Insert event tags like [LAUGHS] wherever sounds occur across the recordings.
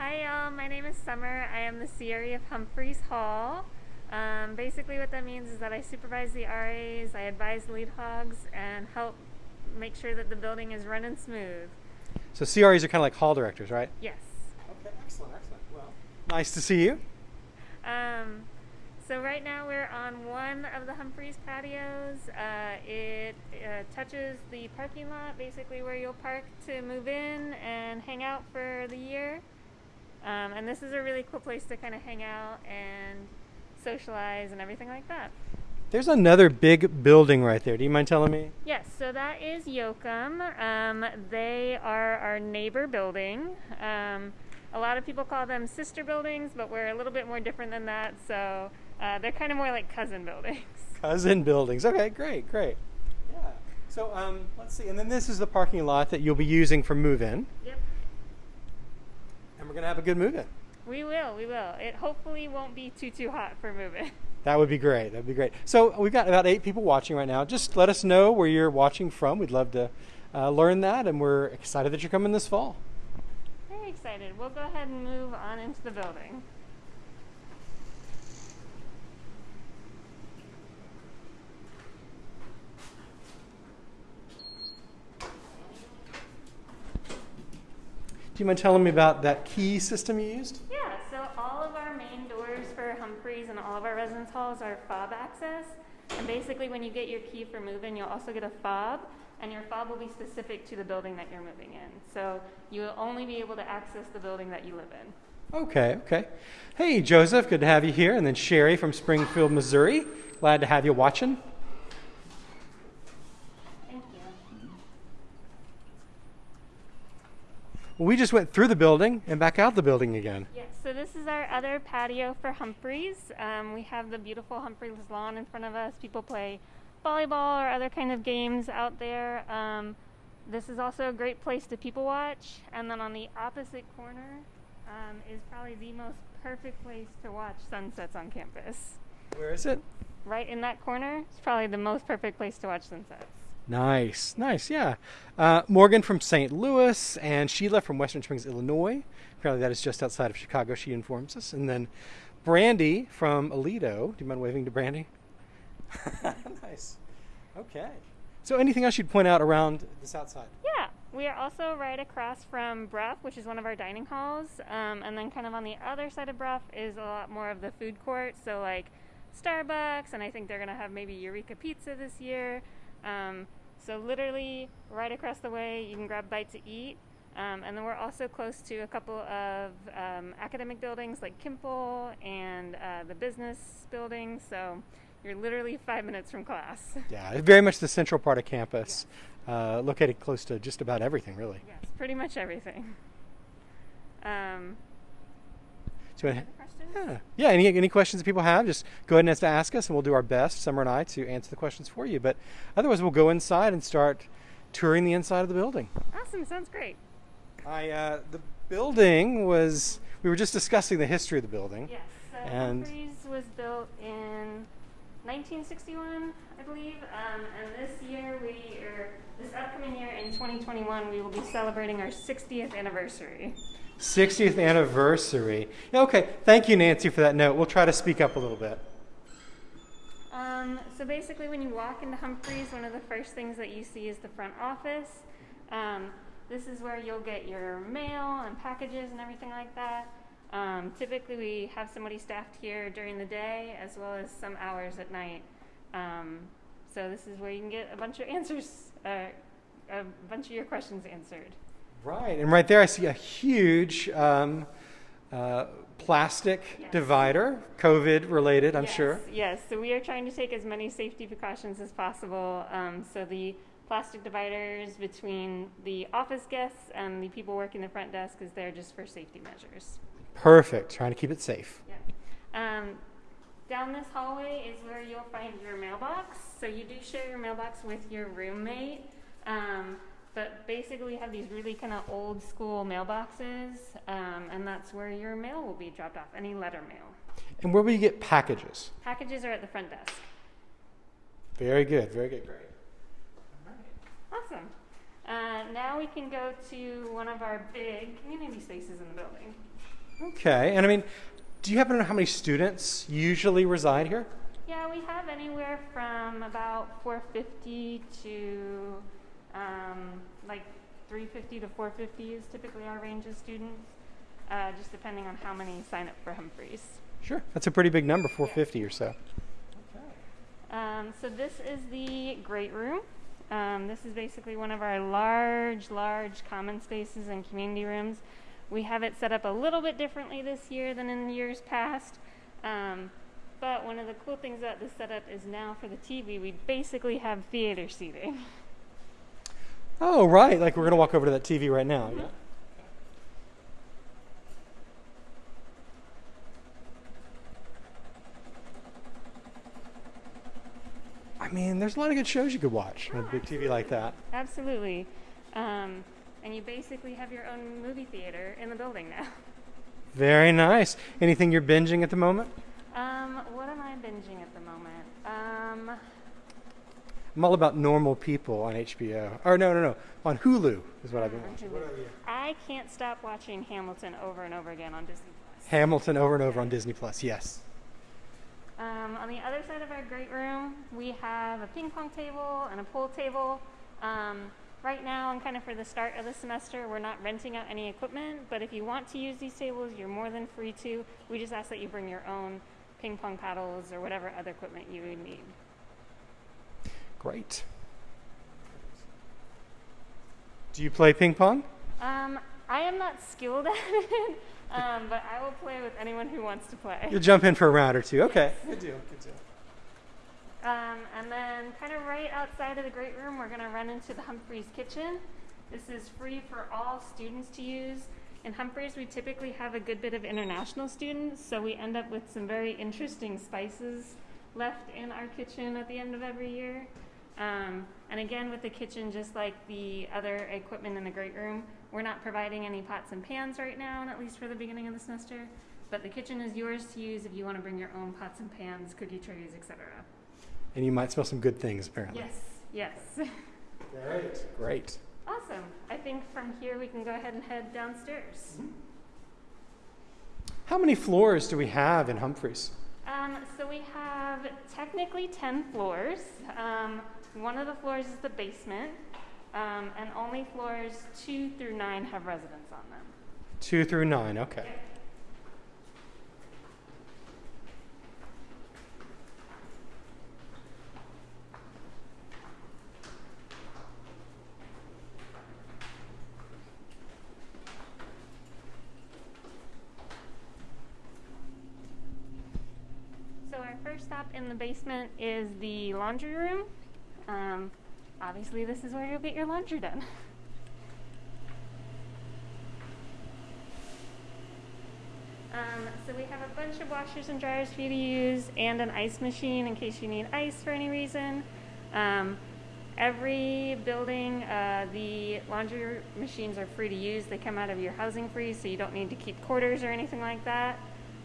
Hi, y'all. My name is Summer. I am the CRE of Humphreys Hall. Um, basically, what that means is that I supervise the RAs, I advise lead hogs, and help make sure that the building is running smooth. So CREs are kind of like hall directors, right? Yes. Okay, excellent, excellent. Well, nice to see you. Um, so right now we're on one of the Humphreys patios. Uh, it uh, touches the parking lot, basically where you'll park to move in and hang out for the year. Um, and this is a really cool place to kind of hang out and socialize and everything like that. There's another big building right there. Do you mind telling me? Yes, so that is Yoakum. Um, they are our neighbor building. Um, a lot of people call them sister buildings, but we're a little bit more different than that. So uh, they're kind of more like cousin buildings. [LAUGHS] Cousin buildings. Okay, great, great. Yeah. So um, let's see. And then this is the parking lot that you'll be using for move-in, Yep. We're gonna have a good move-in. We will, we will. It hopefully won't be too too hot for moving. [LAUGHS] That would be great. That'd be great. So we've got about eight people watching right now. Just let us know where you're watching from. We'd love to uh, learn that, and we're excited that you're coming this fall. Very excited. We'll go ahead and move on into the building. You mind telling me about that key system you used? Yeah, so all of our main doors for Humphreys and all of our residence halls are fob access. And basically, when you get your key for moving, you'll also get a fob, and your fob will be specific to the building that you're moving in. So you will only be able to access the building that you live in. Okay, okay. Hey, Joseph, good to have you here. And then Sherry from Springfield, Missouri. Glad to have you watching. Thank you. Well, we just went through the building and back out the building again. Yes, so this is our other patio for Humphreys. Um, we have the beautiful Humphreys lawn in front of us. People play volleyball or other kind of games out there. Um, this is also a great place to people watch. And then on the opposite corner um, is probably the most perfect place to watch sunsets on campus. Where is it? Right in that corner It's probably the most perfect place to watch sunsets. Nice, nice, yeah. Uh, Morgan from St. Louis and Sheila from Western Springs, Illinois. Apparently, that is just outside of Chicago, she informs us. And then Brandy from Aledo. Do you mind waving to Brandy? [LAUGHS] nice. Okay. So, anything else you'd point out around this outside? Yeah, we are also right across from Brough, which is one of our dining halls. Um, and then, kind of on the other side of Brough, is a lot more of the food court. So, like Starbucks, and I think they're going to have maybe Eureka Pizza this year. Um, so, literally, right across the way, you can grab a bite to eat. Um, and then we're also close to a couple of um, academic buildings like Kimpel and uh, the business building. So, you're literally five minutes from class. [LAUGHS] Yeah, it's very much the central part of campus, uh, located close to just about everything, really. yes, pretty much everything. Um, So, other questions? yeah, yeah. Any any questions that people have, just go ahead and ask us, and we'll do our best, Summer and I, to answer the questions for you. But otherwise, we'll go inside and start touring the inside of the building. Awesome, sounds great. I uh, the building was. We were just discussing the history of the building. Yes, so And- Humphreys was built in 1961, I believe, um, and this year we, or this upcoming year in 2021, we will be celebrating our 60th anniversary. 60th anniversary. Okay, thank you, Nancy, for that note. We'll try to speak up a little bit. Um, so basically, when you walk into Humphreys, one of the first things that you see is the front office. Um, this is where you'll get your mail and packages and everything like that. Um, typically, we have somebody staffed here during the day as well as some hours at night. Um, so this is where you can get a bunch of answers, uh, a bunch of your questions answered. Right, and right there I see a huge um, uh, plastic Yes. divider, COVID related, I'm yes, sure. Yes, so we are trying to take as many safety precautions as possible. Um, so the plastic dividers between the office guests and the people working the front desk is there just for safety measures. Perfect, trying to keep it safe. Um, down this hallway is where you'll find your mailbox. So you do share your mailbox with your roommate. Um, but basically, we have these really kind of old school mailboxes, um, and that's where your mail will be dropped off, any letter mail. And where will you get packages? Packages are at the front desk. Very good, very good, great. Awesome. Uh, now we can go to one of our big community spaces in the building. Okay, and I mean, do you happen to know how many students usually reside here? Yeah, we have anywhere from about 450 to um, like 350 to 450 is typically our range of students, uh, just depending on how many sign up for Humphreys. Sure, that's a pretty big number, 450 or so. Um, so this is the great room. Um, this is basically one of our large, large common spaces and community rooms. We have it set up a little bit differently this year than in years past. Um, but one of the cool things about this setup is now for the TV, we basically have theater seating. [LAUGHS] Oh, right. Like we're going to walk over to that TV right now. Yeah. I mean, there's a lot of good shows you could watch on a big TV like that. Absolutely. Um, and you basically have your own movie theater in the building now. Very nice. Anything you're binging at the moment? Um, what am I binging at the moment? I'm all about normal people on HBO. Or no, no, no, on Hulu is what I've been on watching. I can't stop watching Hamilton over and over again on Disney Plus. Hamilton over and over on Disney Plus. Yes. Um, on the other side of our great room, we have a ping pong table and a pool table. Um, right now, and kind of for the start of the semester, we're not renting out any equipment, but if you want to use these tables, you're more than free to. We just ask that you bring your own ping pong paddles or whatever other equipment you would need. Great. Do you play ping pong? Um, I am not skilled [LAUGHS] at it, um, but I will play with anyone who wants to play. You'll jump in for a round or two. Okay. Good deal. Good deal. Um, and then, kind of right outside of the great room, we're going to run into the Humphreys kitchen. This is free for all students to use. In Humphreys, we typically have a good bit of international students, so we end up with some very interesting spices left in our kitchen at the end of every year. Um, and again, with the kitchen, just like the other equipment in the great room, we're not providing any pots and pans right now, and at least for the beginning of the semester. But the kitchen is yours to use if you want to bring your own pots and pans, cookie trays, etc. And you might smell some good things, apparently. Yes, yes. Great. Great. awesome. I think from here we can go ahead and head downstairs. How many floors do we have in Humphreys? Um, so we have technically 10 floors. Um, one of the floors is the basement, um, and only floors two through nine have residents on them. Two through nine. Okay. So our first stop in the basement is the laundry room. Um, obviously, this is where you'll get your laundry done. Um, so we have a bunch of washers and dryers for you to use, and an ice machine in case you need ice for any reason. Um, every building, uh, the laundry machines are free to use. They come out of your housing free, so you don't need to keep quarters or anything like that.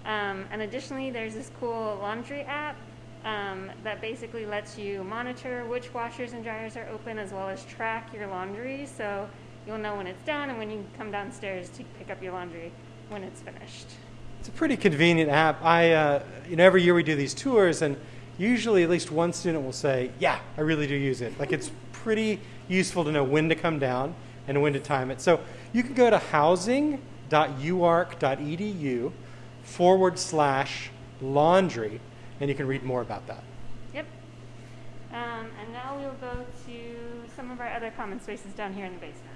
Um, and additionally, there's this cool laundry app um, that basically lets you monitor which washers and dryers are open as well as track your laundry. So you'll know when it's done and when you come downstairs to pick up your laundry when it's finished. It's a pretty convenient app. I, uh, you know, every year we do these tours, and usually at least one student will say, "Yeah, I really do use it." Like it's [LAUGHS] pretty useful to know when to come down and when to time it. So you can go to housing.uark.edu forward slash laundry, and you can read more about that. Yep. Um, and now we'll go to some of our other common spaces down here in the basement.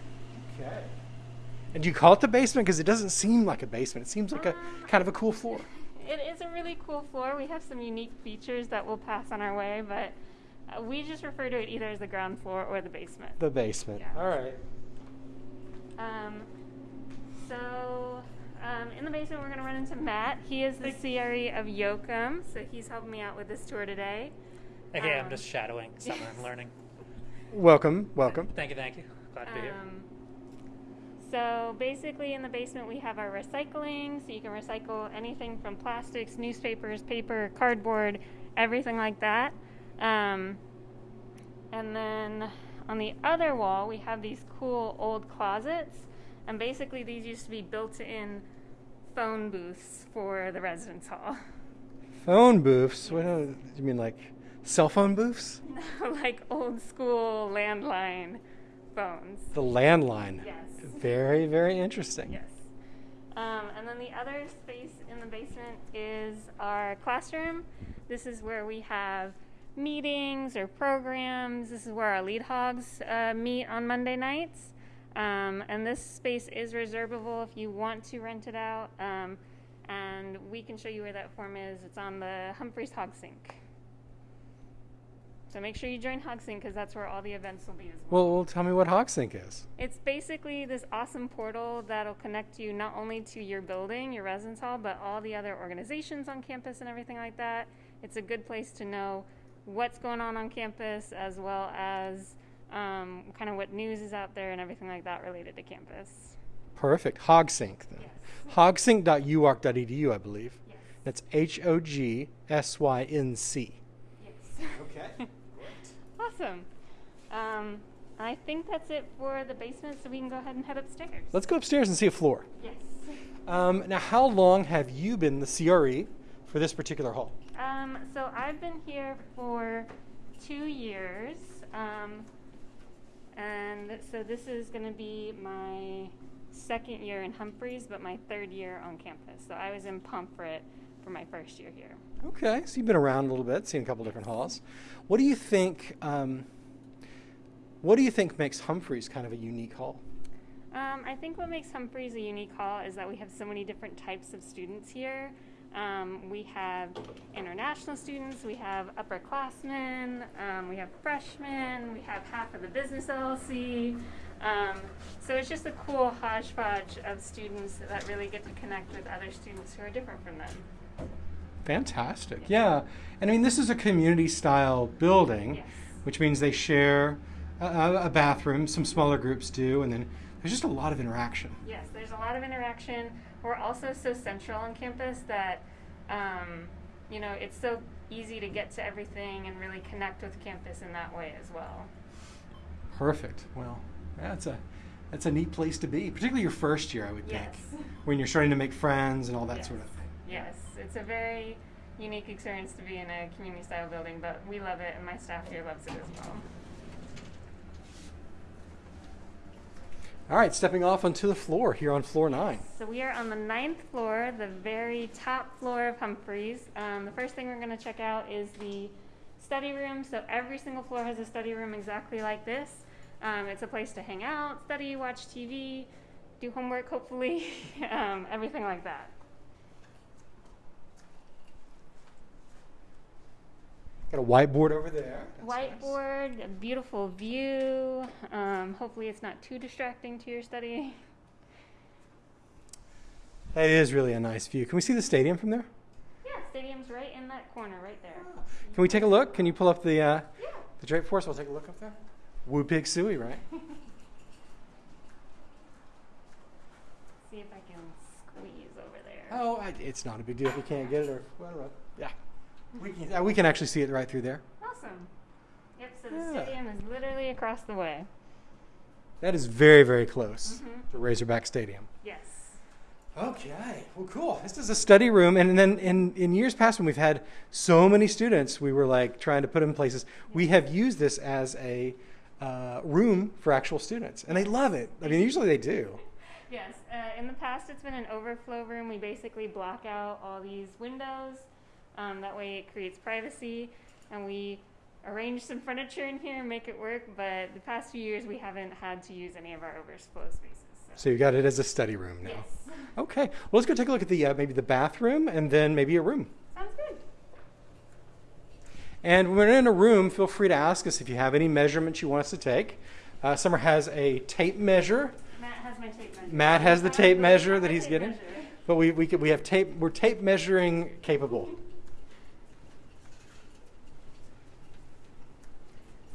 Okay. And do you call it the basement because it doesn't seem like a basement? It seems like a kind of a cool floor. [LAUGHS] It is a really cool floor. We have some unique features that we'll pass on our way, but uh, we just refer to it either as the ground floor or the basement. The basement. Yeah. All right. Um, so, um, in the basement, we're going to run into Matt. He is the CRE of Yoakum, so he's helping me out with this tour today. Okay, Um, I'm just shadowing [LAUGHS] summer and learning. Welcome, welcome. Thank you, thank you. Glad to be here. Um, so basically, in the basement, we have our recycling. So you can recycle anything from plastics, newspapers, paper, cardboard, everything like that. Um, and then on the other wall, we have these cool old closets, and basically these used to be built-in phone booths for the residence hall. Phone booths? What do you mean, like cell phone booths? [LAUGHS] like old school landline phones. The landline. Yes. Very, very interesting. Yes. Um, and then the other space in the basement is our classroom. This is where we have meetings or programs. This is where our lead hogs uh, meet on Monday nights. Um, and this space is reservable if you want to rent it out. Um, and we can show you where that form is. It's on the Humphreys HogSync. So make sure you join HogSync because that's where all the events will be as well. Well, well, tell me what HogSync is. It's basically this awesome portal that'll connect you not only to your building, your residence hall, but all the other organizations on campus and everything like that. It's a good place to know what's going on on campus as well as um, kind of what news is out there and everything like that related to campus. Perfect. HogSync then. Yes. Hogsync.uark.edu, I believe. Yes. That's H O G S Y N C. Yes. Okay. [LAUGHS] awesome. Um, I think that's it for the basement, so we can go ahead and head upstairs. Let's go upstairs and see a floor. yes. Um, now, how long have you been the CRE for this particular hall? Um, so I've been here for two years, um, and so this is going to be my second year in Humphreys, but my third year on campus. So I was in Pomfret for my first year here. Okay, so you've been around a little bit, seen a couple different halls. What do you think? Um, what do you think makes Humphreys kind of a unique hall? Um, I think what makes Humphreys a unique hall is that we have so many different types of students here. Um, we have international students, we have upperclassmen, um, we have freshmen, we have half of the business LLC. Um, so it's just a cool hodgepodge of students that really get to connect with other students who are different from them. Fantastic. Yeah. And I mean, this is a community style building, Yes. which means they share a, a a bathroom, some smaller groups do, and then there's just a lot of interaction. Yes, there's a lot of interaction. We're also so central on campus that, um, you know, it's so easy to get to everything and really connect with campus in that way as well. Perfect. Well, that's a that's a neat place to be, particularly your first year, I would Yes. think, [LAUGHS] when you're starting to make friends and all that Yes. sort of thing. Yes, it's a very unique experience to be in a community style building, but we love it and my staff here loves it as well. All right, stepping off onto the floor here on floor nine. So we are on the ninth floor, the very top floor of Humphreys. Um, the first thing we're going to check out is the study room. So every single floor has a study room exactly like this. Um, it's a place to hang out, study, watch TV, do homework, hopefully, [LAUGHS] um, everything like that. Got a whiteboard over there. That's nice. Whiteboard, a beautiful view. Um, hopefully, it's not too distracting to your study. That is really a nice view. Can we see the stadium from there? Yeah, stadium's right in that corner, right there. Can we take a look? Can you pull up the uh, Yeah. the drape for us? We'll take a look up there. Woo Pig Sooie, right? [LAUGHS] See if I can squeeze over there. Oh, I, it's not a big deal if you can't get it. Or well, yeah, we can. Uh, we can actually see it right through there. Awesome. Yep, so the Yeah. stadium is literally across the way. That is very, very close Mhm. to Razorback Stadium. Yes. Okay, well, cool. This is a study room, and then in, in years past, when we've had so many students, we were like trying to put them in places. We have used this as a uh, room for actual students, and they love it. I mean, usually they do. Yes. Uh, in the past, it's been an overflow room. We basically block out all these windows. Um, that way, it creates privacy, and we arrange some furniture in here and make it work. But the past few years, we haven't had to use any of our overflow spaces. So you got it as a study room now. Yes. [LAUGHS] Okay, well, let's go take a look at the uh, maybe the bathroom, and then maybe a room. Sounds good. And when we're in a room, feel free to ask us if you have any measurements you want us to take. Uh, Summer has a tape measure, Matt has my tape measure. Matt has the tape measure that he's getting. measure. but we we, could, we have tape. We're tape measuring capable.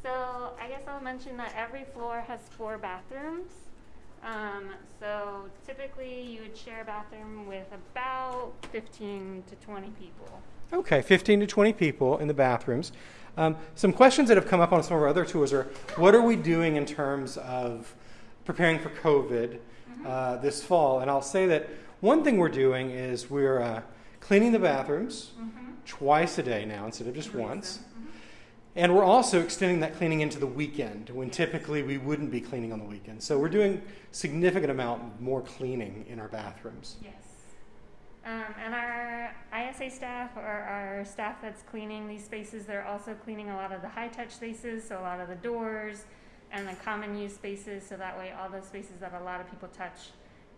So I guess I'll mention that every floor has four bathrooms. Um, so typically you would share a bathroom with about 15 to 20 people. Okay, 15 to 20 people in the bathrooms. Um, some questions that have come up on some of our other tours are what are we doing in terms of preparing for COVID uh, this fall? And I'll say that one thing we're doing is we're uh, cleaning the bathrooms twice a day now instead of just once. And we're also extending that cleaning into the weekend when typically we wouldn't be cleaning on the weekend. So we're doing significant amount more cleaning in our bathrooms. Yes. Um, and our ISA staff or our staff that's cleaning these spaces, they're also cleaning a lot of the high touch spaces, so a lot of the doors and the common use spaces, so that way all those spaces that a lot of people touch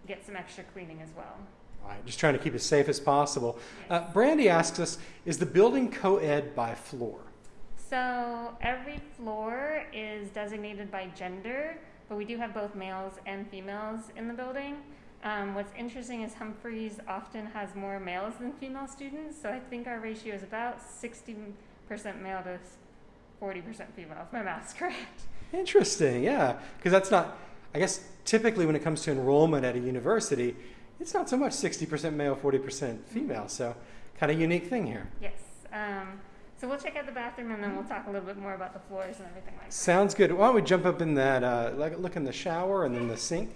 get some extra cleaning as well. All right, just trying to keep it safe as possible. Uh, Brandy asks us Is the building co ed by floor? So every floor is designated by gender, but we do have both males and females in the building. Um, what's interesting is Humphreys often has more males than female students, so I think our ratio is about 60% male to 40% female, if my math's [LAUGHS] correct. Interesting, yeah. Because that's not, I guess, typically when it comes to enrollment at a university, it's not so much 60% male, 40% female. So, kind of unique thing here. Yes. Um, so we'll check out the bathroom and then we'll talk a little bit more about the floors and everything like that. Sounds good. Why don't we jump up in that, uh, like, look in the shower and then the sink?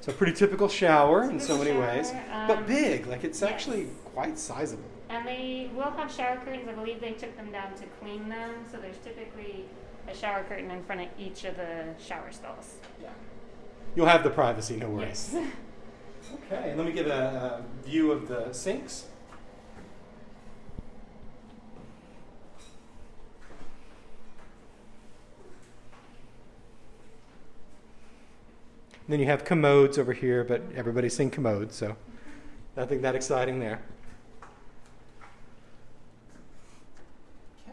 So, pretty typical shower in so many Typical ways, shower, but um, big. Like, it's yes. actually quite sizable. And they will have shower curtains. I believe they took them down to clean them. So there's typically a shower curtain in front of each of the shower stalls. Yeah. You'll have the privacy, no worries. Yes. [LAUGHS] Okay, let me give a, a view of the sinks. Then you have commodes over here, but everybody's seen commodes, so nothing that exciting there.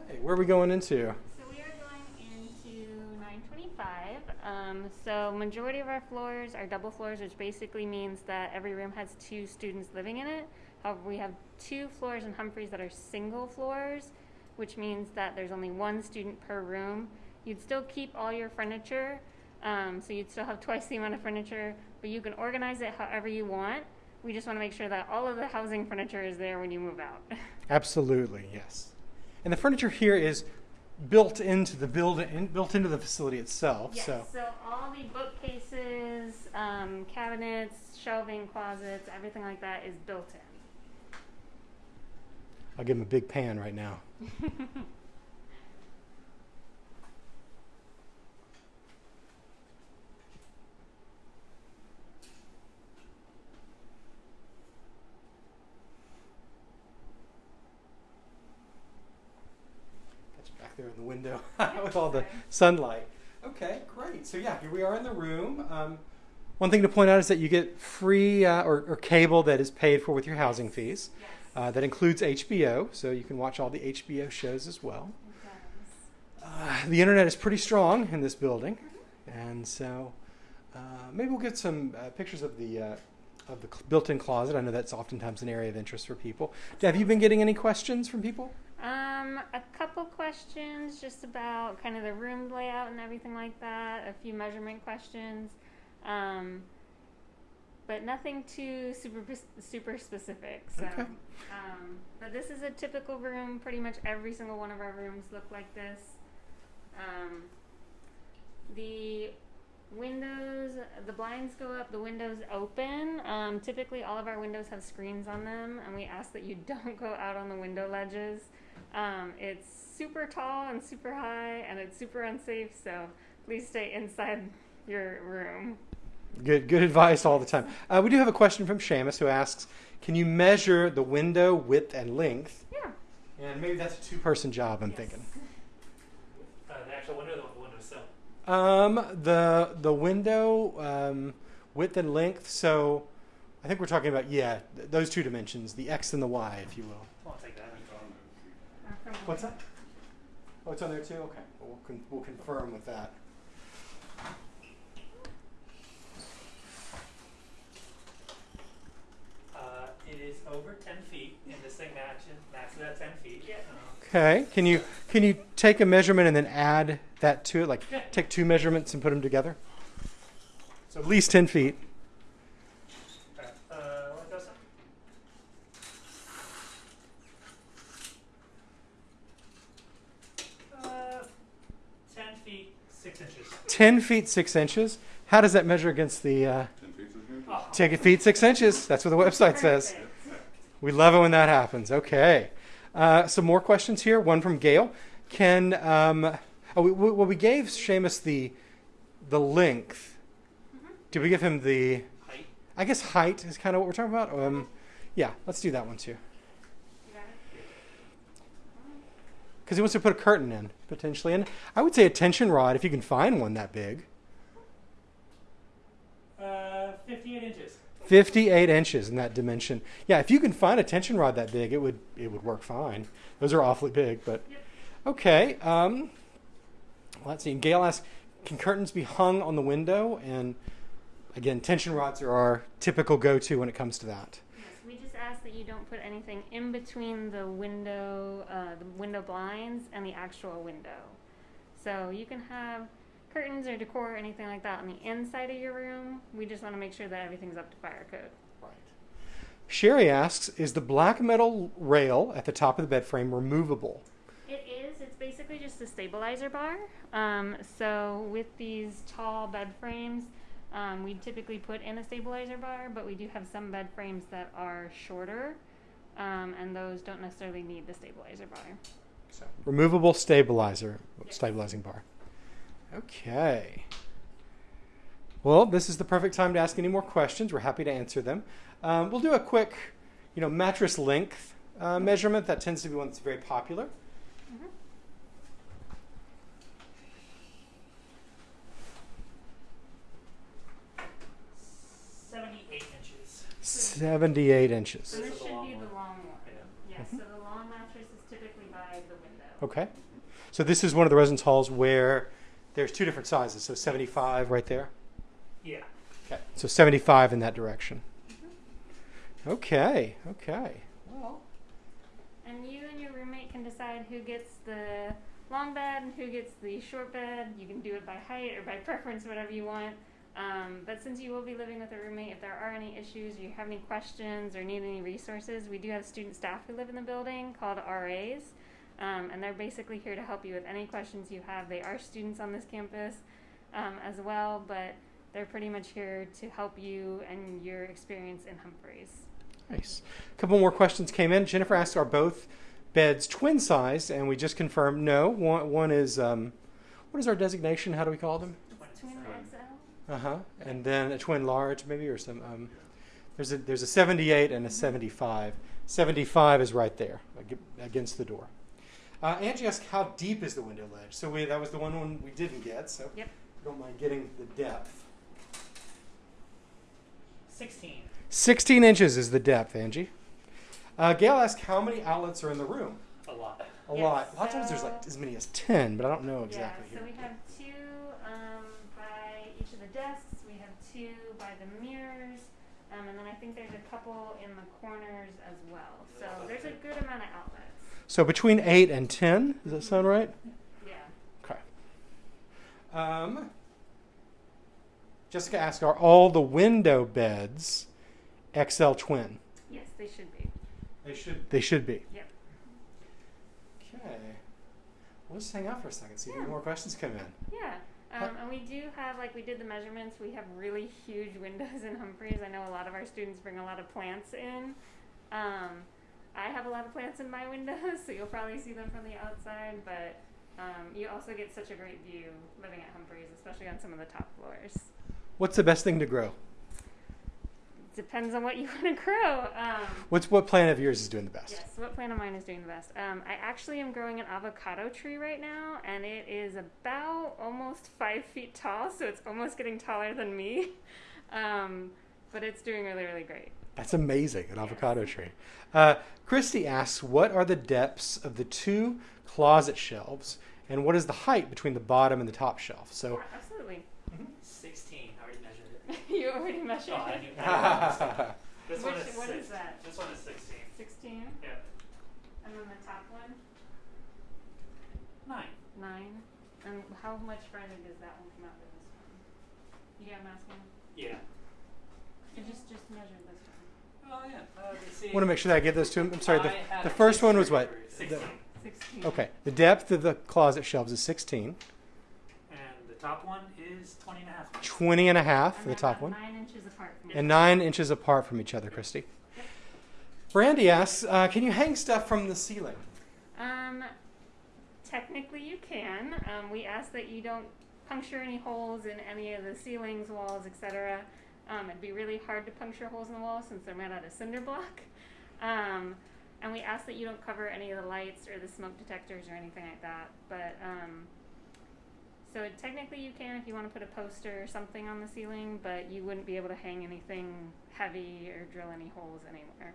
Okay, where are we going into? So we are going into 925. Um, so majority of our floors are double floors, which basically means that every room has two students living in it. However, we have two floors in Humphreys that are single floors, which means that there's only one student per room. You'd still keep all your furniture, um, so you'd still have [LAUGHS] twice the amount of furniture, but you can organize it however you want. We just want to make sure that all of the housing furniture is there when you move out. [LAUGHS] Absolutely, yes. And the furniture here is built into the building, in, built into the facility itself. Yes, So so all the bookcases, um, cabinets, shelving, closets, everything like that is built in. I'll give him a big pan right now. [LAUGHS] That's back there in the window [LAUGHS] with all the sunlight. Okay, great. So yeah, here we are in the room. Um, one thing to point out is that you get free uh, or, or cable that is paid for with your housing fees. Yes, Uh, that includes HBO, so you can watch all the HBO shows as well. Uh, the internet is pretty strong in this building, and so uh, maybe we'll get some uh, pictures of the uh, of the cl- built-in closet. I know that's oftentimes an area of interest for people. Have you been getting any questions from people? Um, a couple questions just about kind of the room layout and everything like that. A few measurement questions, um, but nothing too super super specific. So, Okay. um, but this is a typical room. Pretty much every single one of our rooms look like this. Um, the windows, the blinds go up, the windows open. Um, typically, all of our windows have screens on them, and we ask that you [LAUGHS] don't go out on the window ledges. Um, it's super tall and super high, and it's super unsafe, so please stay inside your room. Good, good advice all the time. Uh, we do have a question from Seamus who asks, "Can you measure the window width and length?" Yeah. And maybe that's a two-person job. I'm Yes. thinking. Uh, the actual window, the window sill. Um, the the window um, width and length. So, I think we're talking about yeah, th- those two dimensions, the x and the y, if you will. I'll take that. Uh, from- What's that? Oh, it's on there too. Okay, well, we'll, con- we'll confirm with that. Uh, it is over 10 feet, and this thing matches, matches that 10 feet. Yeah. Um, Okay, can you can you take a measurement and then add that to it? Like Yeah. take two measurements and put them together. So at least 10 feet. Alright, uh, what goes up? Uh, ten feet, six inches. 10 feet 6 inches. How does that measure against the uh, Ten feet, six inches? Oh, 10 feet 6 inches? That's what the website says. We love it when that happens. Okay. Uh, some more questions here. One from Gail. Can um, oh, we, we, well, we gave Seamus the the length. Did we give him the? height. I guess height is kind of what we're talking about. Um, yeah, let's do that one too. You got it? Because he wants to put a curtain in potentially, and I would say a tension rod if you can find one that big. Uh, fifty-eight inches. 58 inches in that dimension. Yeah, if you can find a tension rod that big, it would it would work fine. Those are awfully big, but Yep. okay. Um, let's see. Gail asks, can curtains be hung on the window? And again, tension rods are our typical go-to when it comes to that. Yes, we just ask that you don't put anything in between the window, uh, the window blinds and the actual window. So you can have curtains or decor or anything like that on the inside of your room. We just want to make sure that everything's up to fire code. Right. Sherry asks, is the black metal rail at the top of the bed frame removable? It is. It's basically just a stabilizer bar. Um, so with these tall bed frames, um, we typically put in a stabilizer bar, but we do have some bed frames that are shorter, um, and those don't necessarily need the stabilizer bar. So removable stabilizer, Yes. stabilizing bar. Okay. Well, this is the perfect time to ask any more questions. We're happy to answer them. Um, we'll do a quick, you know, mattress length uh, measurement. That tends to be one that's very popular. 78 inches. So This this is the should be the long one. Yeah. So the long mattress is typically by the window. Okay. So this is one of the residence halls where there's two different sizes. So 75 right there. Yeah. Okay. So 75 in that direction. Okay. Okay. Well, And you and your roommate can decide who gets the long bed and who gets the short bed. You can do it by height or by preference, whatever you want. Um, but since you will be living with a roommate, if there are any issues you have any questions or need any resources, we do have student staff who live in the building called RAs. Um, and they're basically here to help you with any questions you have. They are students on this campus um, as well, but they're pretty much here to help you and your experience in Humphreys. Nice. A couple more questions came in. Jennifer asked, "Are both beds twin sized?" And we just confirmed no. One, one is um, what is our designation? How do we call them? Uh huh. And then a twin large, maybe, or some. Um, there's a there's a 78 and a 75. 75 is right there against the door. Uh, Angie asked, "How deep is the window ledge?" So we that was the one one we didn't get. So Yep. don't mind getting the depth. Sixteen. 16 inches is the depth, Angie. Uh, Gail asked, "How many outlets are in the room?" A lot. A Yes, lot. A lot of times there's like as many as 10, but I don't know exactly yeah, so here. Two by the mirrors, um, and then I think there's a couple in the corners as well. So there's a good amount of outlets. So between 8 and 10, does that sound right? Yeah. Okay. Um, Jessica asked, are all the window beds XL twin? Yes, they should be. They should. They should be. Yep. Okay. We'll just hang out for a second, see if Yeah. any more questions come in. Yeah. Um, and we do have, like, we did the measurements. We have really huge windows in Humphreys. I know a lot of our students bring a lot of plants in. Um, I have a lot of plants in my windows, [LAUGHS] so you'll probably see them from the outside. But um, you also get such a great view living at Humphreys, especially on some of the top floors. What's the best thing to grow? Depends on what you [LAUGHS] want to grow. Um, What's what plant of yours is doing the best? Yes, what plant of mine is doing the best? Um, I actually am growing an avocado tree right now, and it is about almost five feet tall, so it's almost getting taller than me. [LAUGHS] Um, but it's doing really, really great. That's amazing, an Yes. avocado tree. Uh, Christy asks, what are the depths of the two closet shelves, and what is the height between the bottom and the top shelf? So, Yeah, absolutely. Sixteen. I already measured it. You already measured Oh, I it. knew. I knew this one is what six. is that? This one is sixteen. 16, Yeah. and then the top one, Nine. 9. And how much further does that one come out than this one? You get what I'm asking? Yeah. I just just measured this one. Oh yeah. Uh, let's want to make sure that I give this to him. I'm sorry. The, the first one was what? for The- 16. Sixteen. okay. The depth of the closet shelves is 16. And the top one is 20 and a half. 20 and a half for the top one. Nine inches apart from and nine inches apart from each other, Christy. Brandy asks, uh, can you hang stuff from the ceiling? Um, technically you can. Um, we ask that you don't puncture any holes in any of the ceilings, walls, etc. Um, it'd be really hard to puncture holes in the wall since they're made out of cinder block. Um, and we ask that you don't cover any of the lights or the smoke detectors or anything like that. But um, so technically you can if you want to put a poster or something on the ceiling, but you wouldn't be able to hang anything heavy or drill any holes anywhere.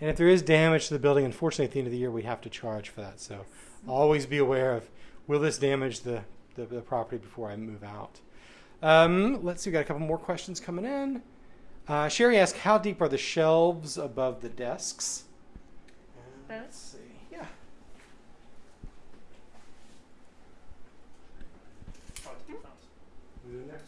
And if there is damage to the building, unfortunately, at the end of the year, we have to charge for that. So always be aware of will this damage the, the, the property before I move out. Um, let's see, we got a couple more questions coming in. Uh, Sherry asked, how deep are the shelves above the desks? And Let's see. Yeah. Oh, two thumbs. It's all good. Let's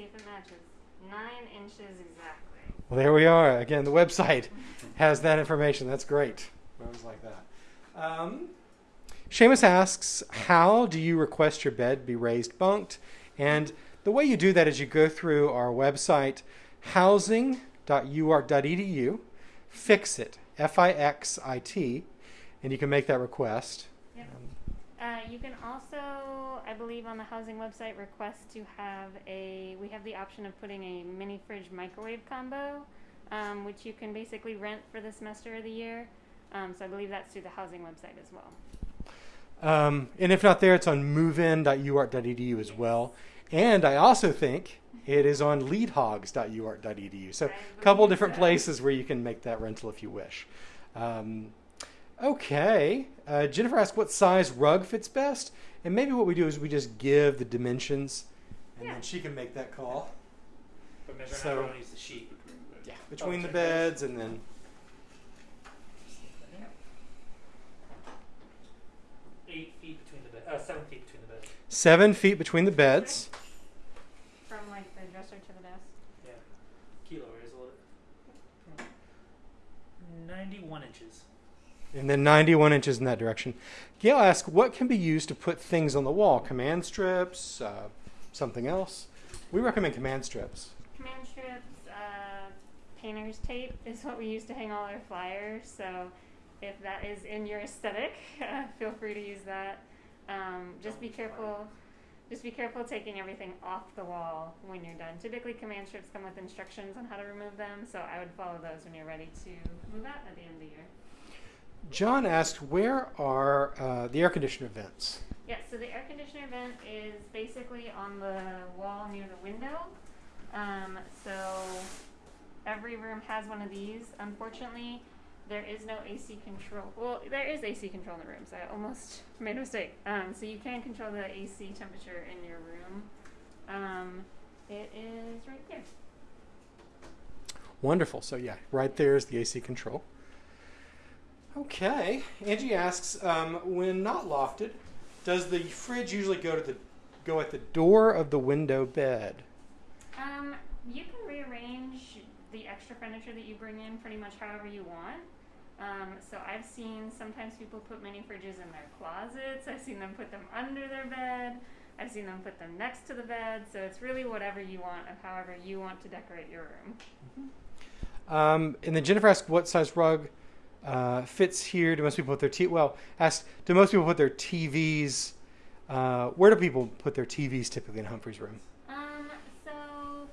see if it matches. Nine inches exactly. Well, there we are. Again, the website [LAUGHS] has that information. That's great. I always like that. Um, Seamus asks, how do you request your bed be raised bunked? And the way you do that is you go through our website, housing.uark.edu, fix it, F I X I T, and you can make that request. Yep. Um, you can also, I believe, on the housing website, request to have a. We have the option of putting a mini fridge microwave combo, um, which you can basically rent for the semester of the year. Um, so I believe that's through the housing website as well. Um, and if not there, it's on movein.uark.edu as well. And I also think it is on leadhogs.uark.edu. So a couple different so. places where you can make that rental if you wish. Um, okay. Uh, Jennifer asked what size rug fits best. And maybe what we do is we just give the dimensions and Yeah. then she can make that call. But measure So- so, everyone needs the sheet. Yeah. Between the okay. beds and then. Eight feet between the bed. Uh, seven feet between the beds. Seven feet between the beds. From like the dresser to the desk. Yeah. Kilo is what? it- Ninety-one inches. And then 91 inches in that direction. Gail asked, what can be used to put things on the wall? Command strips, uh, something else? We recommend command strips. Command strips, uh, painter's tape is what we use to hang all our flyers. So if that is in your aesthetic, [LAUGHS] uh, feel free to use that. Um, just be careful. Just be careful taking everything off the wall when you're done. Typically, command strips come with instructions on how to remove them, so I would follow those when you're ready to move out at the end of the year. John asked, where are uh, the air conditioner vents? Yeah, so the air conditioner vent is basically on the wall near the window. Um, so every room has one of these. Unfortunately, there is no AC control. Well, there is AC control in the rooms. I almost [LAUGHS] made a mistake. Um, so you can control the AC temperature in your room. Um, it is right there. Wonderful. So, yeah, right there is the AC control. Okay. Angie asks, um, when not lofted, does the fridge usually go to the go at the door of the window bed? Um, you can rearrange the extra furniture that you bring in pretty much however you want. Um, so I've seen sometimes people put mini fridges in their closets. I've seen them put them under their bed. I've seen them put them next to the bed. So it's really whatever you want of however you want to decorate your room. Um, and then Jennifer asked, what size rug uh, fits here? Do most people put their t- well? Asked, do most people put their TVs? Uh, where do people put their TVs typically in Humphrey's room? Um, so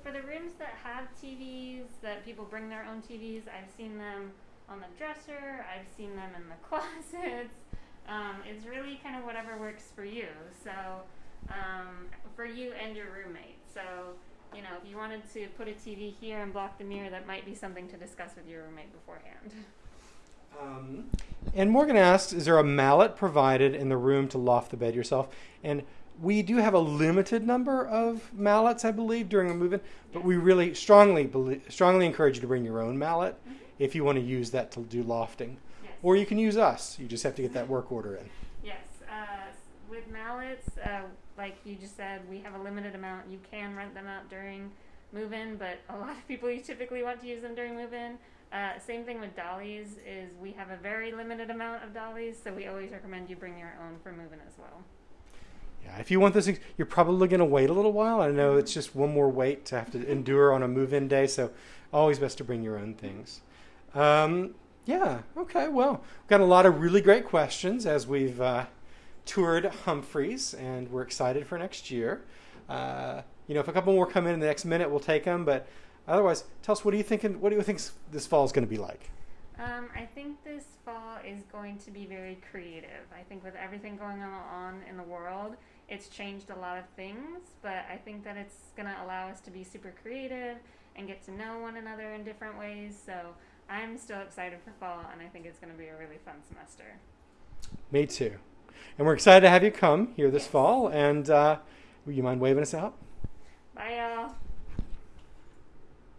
for the rooms that have TVs, that people bring their own TVs, I've seen them on the dresser. I've seen them in the [LAUGHS] closets. Um, it's really kind of whatever works for you. So um, for you and your roommate. So you know, if you wanted to put a TV here and block the mirror, that might be something to discuss with your roommate beforehand. [LAUGHS] Um, and Morgan asks, is there a mallet provided in the room to loft the bed yourself? And we do have a limited number of mallets, I believe, during a move-in, but we really strongly belie- strongly encourage you to bring your own mallet Mhm. if you want to use that to do lofting. Yes. Or you can use us. You just have to get that work order in. Yes, uh, with mallets. Uh, like you just said, we have a limited amount. You can rent them out during move in, but a lot of people you typically want to use them during move in. Uh, same thing with dollies is we have a very limited amount of dollies, so we always recommend you bring your own for move in as well. Yeah, if you want this, you're probably going to wait a little while. I know it's just one more wait to have to endure on a move-in day, so always best to bring your own things. Um, yeah, okay, well, we've got a lot of really great questions as we've uh, toured Humphreys, and we're excited for next year. Uh, you know, if a couple more come in in the next minute, we'll take them, but otherwise, tell us what do you think? What do you think this fall is going to be like? Um, I think this fall is going to be very creative. I think with everything going on in the world, it's changed a lot of things, but I think that it's going to allow us to be super creative and get to know one another in different ways. So I'm still excited for fall, and I think it's going to be a really fun semester. Me too. And we're excited to have you come here this fall. And uh, would you mind waving us out? Bye, y'all.